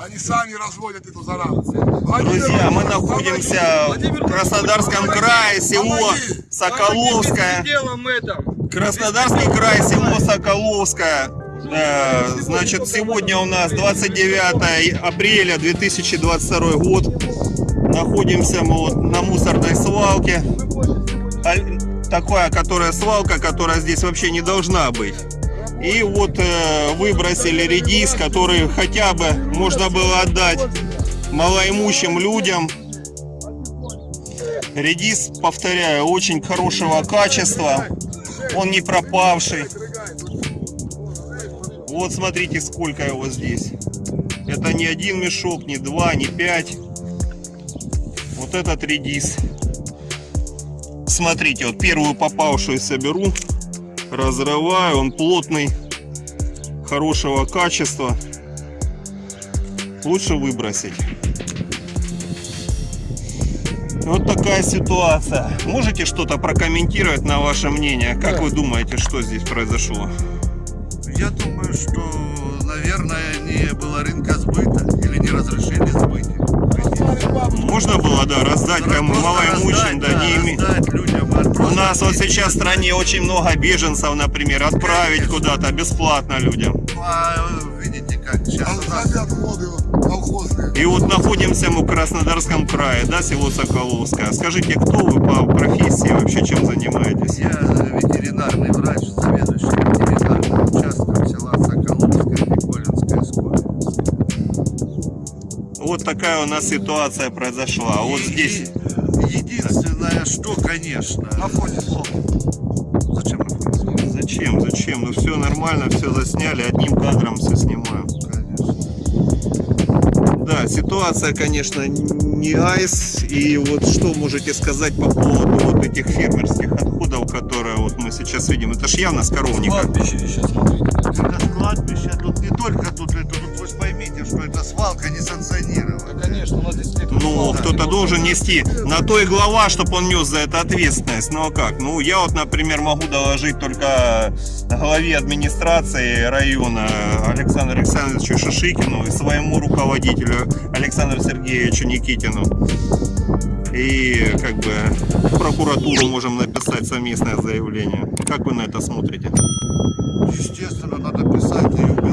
они сами разводят эту заразу. Владимир Друзья, мы находимся в Краснодарском крае, село Соколовское. делом этом. Краснодарский край, село Соколовское. Э, Значит, сегодня у нас 29 апреля 2022 год. Находимся мы вот на мусорной свалке. Такая, которая свалка, которая здесь вообще не должна быть. И вот э, выбросили редис, который хотя бы можно было отдать малоимущим людям. Редис, повторяю, очень хорошего качества. Он не пропавший. Вот смотрите, сколько его здесь. Это не один мешок, не два, не пять. Вот этот редис. Смотрите, вот первую попавшуюся беру, разрываю, он плотный, хорошего качества. Лучше выбросить. Вот такая ситуация. Можете что-то прокомментировать на ваше мнение? Как вы думаете, что здесь произошло? Я думаю, что, наверное, не было рынка сбыта или не разрешили сбыть. Можно было, да, раздать кому малоимущим, да, не име- раздать людям. а У нас вот сейчас в стране очень много беженцев, например, отправить куда-то бесплатно людям. А, видите, как сейчас. И вот находимся мы в Краснодарском крае, да, село Соколовское. Скажите, кто вы по профессии, вообще чем занимаетесь? я ветеринарный врач, заведующий Вот такая у нас ситуация произошла. Вот И- здесь Единственное, что, конечно... На фоне Зачем на фоне Зачем? Зачем? Ну все нормально, все засняли, одним кадром все снимаем. Конечно. Да, ситуация, конечно, не айс. И вот что можете сказать по поводу вот этих фермерских отходов, которые вот мы сейчас видим? Это ж явно с коровника. Кладбище сейчас смотрите. Это кладбище, тут не только тут, это, поймите, что это свалка несанкционированная. Конечно, у нас здесь нет Ну, кто-то должен нести на то и глава, чтобы он нес за это ответственность. Ну а как? Ну, я вот, например, могу доложить только главе администрации района Александру Александровичу Шишикину и своему руководителю Александру Сергеевичу Никитину. И как бы в прокуратуру можем написать совместное заявление. Как вы на это смотрите? Естественно, надо писать и